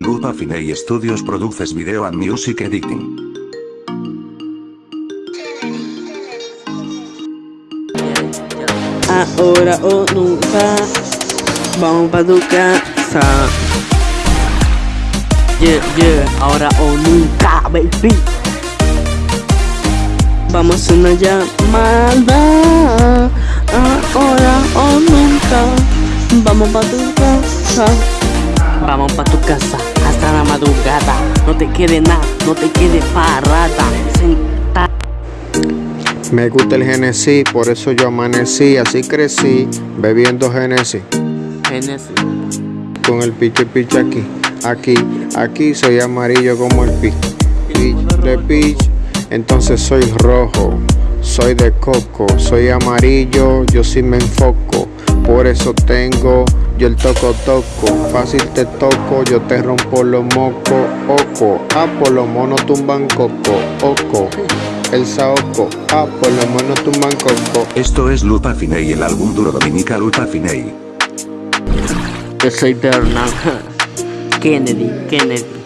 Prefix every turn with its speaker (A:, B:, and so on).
A: Lupa Finey Studios produces video and music editing.
B: Ahora o nunca Vamos pa' tu casa. Yeah, yeah, ahora o nunca, baby. Vamos a una llamada. Ahora o nunca Vamos pa' tu casa. Vamos pa' tu casa madrugada No te quede nada, no te quede parada
C: Me gusta el Genesis, por eso yo amanecí, así crecí, bebiendo Genesis.
B: Genesis
C: Con el piche piche aquí, aquí, aquí soy amarillo como el pi. De peach, entonces soy rojo, soy de coco, soy amarillo, yo sí me enfoco. Por eso tengo yo el toco toco, fácil te toco, yo te rompo los mocos, oco, ah por los monos tumban coco, oco, el saoco, ah por los monos tumban coco.
A: Esto es Lupa Finey el álbum duro dominica Lupa Finey.
B: Yo soy Bernard Kennedy, Kennedy